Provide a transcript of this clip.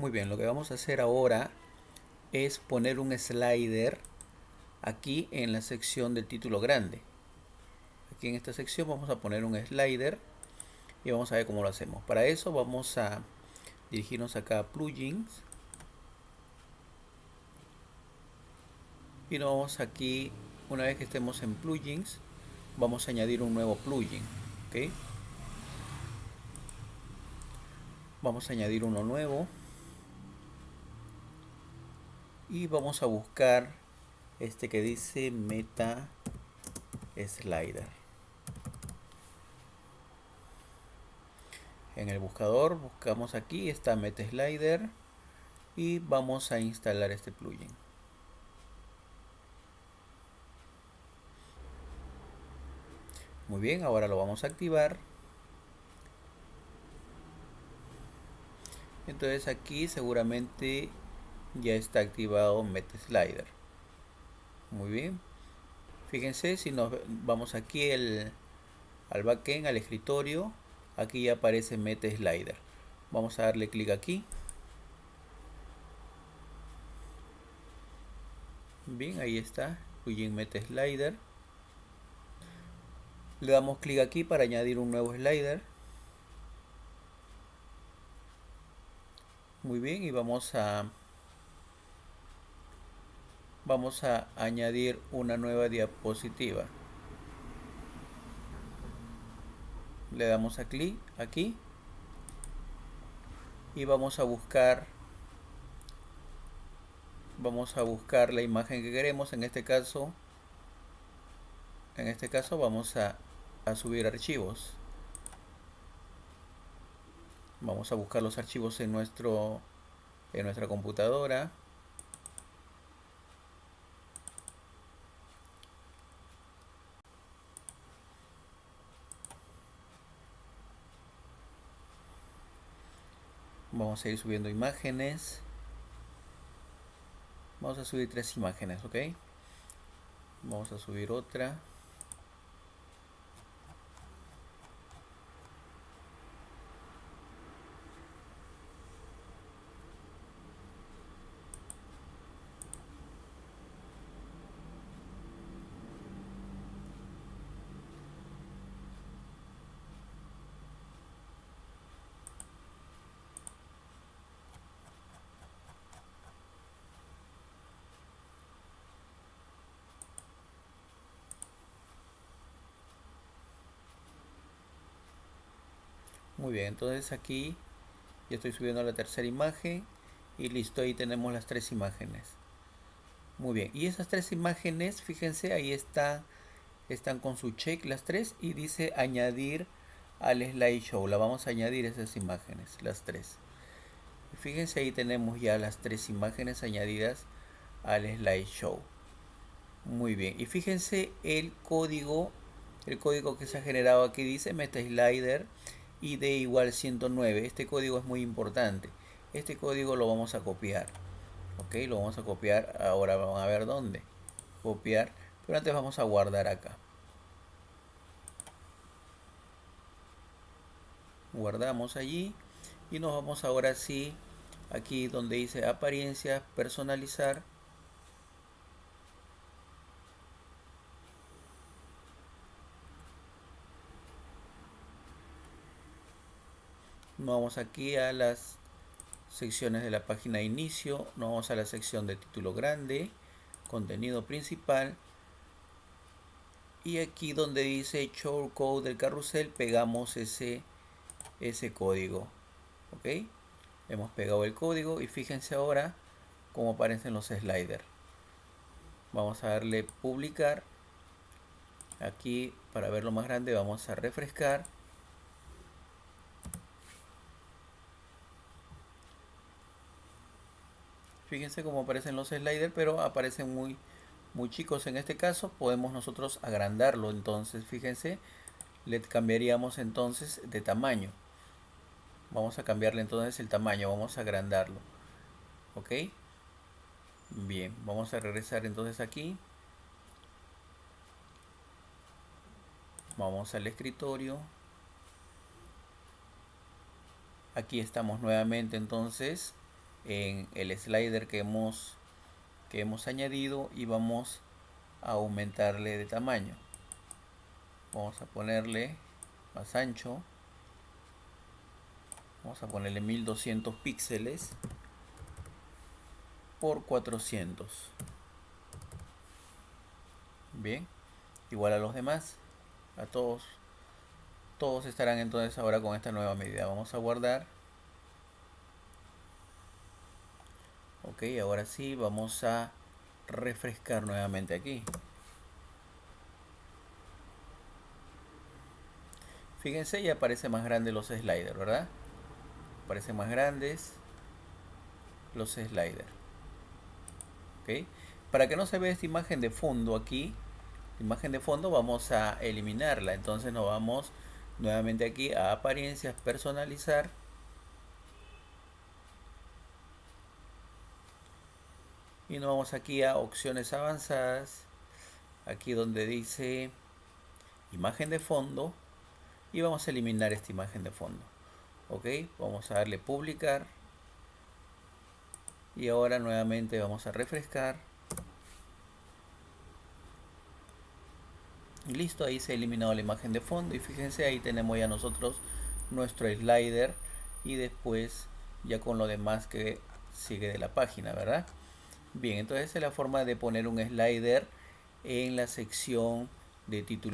Muy bien, lo que vamos a hacer ahora es poner un slider aquí en la sección del título grande. Aquí en esta sección vamos a poner un slider y vamos a ver cómo lo hacemos. Para eso vamos a dirigirnos acá a plugins y nos vamos aquí una vez que estemos en plugins vamos a añadir un nuevo plugin ¿ok? vamos a añadir uno nuevo y vamos a buscar este que dice meta slider. En el buscador buscamos aquí está meta slider y vamos a instalar este plugin. Muy bien ahora lo vamos a activar. Entonces aquí seguramente ya está activado MetaSlider. Muy bien. Fíjense si nos vamos aquí el, al backend al escritorio aquí ya aparece MetaSlider. Vamos a darle clic aquí. Bien ahí está plugin MetaSlider. Le damos clic aquí para añadir un nuevo slider. Muy bien y vamos a vamos a añadir una nueva diapositiva. Le damos a clic aquí. Y vamos a buscar vamos a buscar la imagen que queremos. En este caso en este caso vamos a, subir archivos. Vamos a buscar los archivos en nuestro en nuestra computadora vamos a ir subiendo imágenes. Vamos a subir tres imágenes ok vamos a subir otra Muy bien, entonces aquí ya estoy subiendo la tercera imagen y listo, ahí tenemos las tres imágenes. Muy bien, y esas tres imágenes, fíjense, ahí está, están con su check las tres y dice añadir al slideshow. La vamos a añadir esas imágenes, las tres. Fíjense, ahí tenemos ya las tres imágenes añadidas al slideshow. Muy bien, y fíjense el código, el código que se ha generado aquí dice MetaSlider id igual 109 este código es muy importante. Este código lo vamos a copiar ok lo vamos a copiar ahora vamos a ver dónde. Copiar pero antes vamos a guardar acá. Guardamos allí y nos vamos ahora sí aquí donde dice apariencia personalizar vamos aquí a las secciones de la página de inicio, nos vamos a la sección de título grande, contenido principal. Y aquí donde dice show code del carrusel pegamos ese, ese código ok hemos pegado el código y fíjense ahora cómo aparecen los sliders. Vamos a darle publicar. Aquí para verlo más grande vamos a refrescar fíjense cómo aparecen los sliders pero aparecen muy muy chicos. En este caso podemos nosotros agrandarlo. Entonces fíjense le cambiaríamos entonces de tamaño. Vamos a cambiarle entonces el tamaño vamos a agrandarlo. Ok bien vamos a regresar entonces aquí. Vamos al escritorio. Aquí estamos nuevamente entonces en el slider que hemos que hemos añadido y vamos a aumentarle de tamaño. Vamos a ponerle más ancho. Vamos a ponerle 1200 píxeles por 400 bien igual a los demás. A todos todos estarán entonces ahora con esta nueva medida. Vamos a guardar ok ahora sí vamos a refrescar nuevamente aquí. Fíjense ya aparece más grande los sliders verdad aparecen más grandes los sliders. Ok para que no se vea esta imagen de fondo aquí imagen de fondo vamos a eliminarla. Entonces nos vamos nuevamente aquí a apariencias personalizar y nos vamos aquí a opciones avanzadas. Aquí donde dice imagen de fondo. Y vamos a eliminar esta imagen de fondo. Ok vamos a darle publicar. Y ahora nuevamente vamos a refrescar. Listo ahí se ha eliminado la imagen de fondo. Y fíjense ahí tenemos ya nosotros nuestro slider. Y después ya con lo demás que sigue de la página verdad Bien, entonces es la forma de poner un slider en la sección de título.